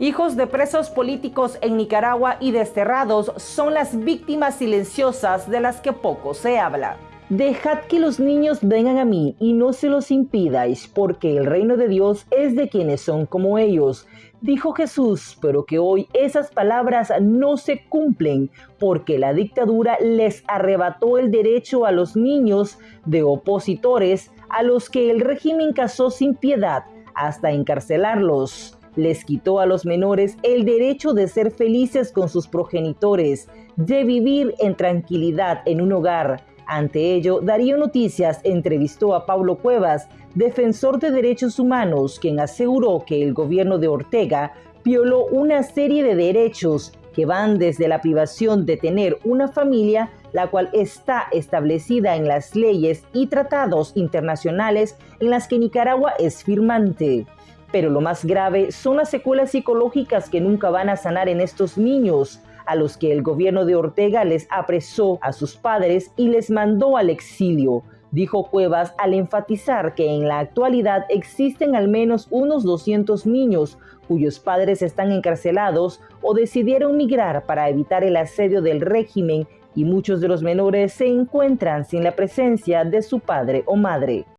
Hijos de presos políticos en Nicaragua y desterrados son las víctimas silenciosas de las que poco se habla. Dejad que los niños vengan a mí y no se los impidáis, porque el reino de Dios es de quienes son como ellos. Dijo Jesús, pero que hoy esas palabras no se cumplen, porque la dictadura les arrebató el derecho a los niños de opositores a los que el régimen casó sin piedad hasta encarcelarlos les quitó a los menores el derecho de ser felices con sus progenitores, de vivir en tranquilidad en un hogar. Ante ello, Darío Noticias entrevistó a Pablo Cuevas, defensor de derechos humanos, quien aseguró que el gobierno de Ortega violó una serie de derechos que van desde la privación de tener una familia, la cual está establecida en las leyes y tratados internacionales en las que Nicaragua es firmante. Pero lo más grave son las secuelas psicológicas que nunca van a sanar en estos niños, a los que el gobierno de Ortega les apresó a sus padres y les mandó al exilio, dijo Cuevas al enfatizar que en la actualidad existen al menos unos 200 niños cuyos padres están encarcelados o decidieron migrar para evitar el asedio del régimen y muchos de los menores se encuentran sin la presencia de su padre o madre.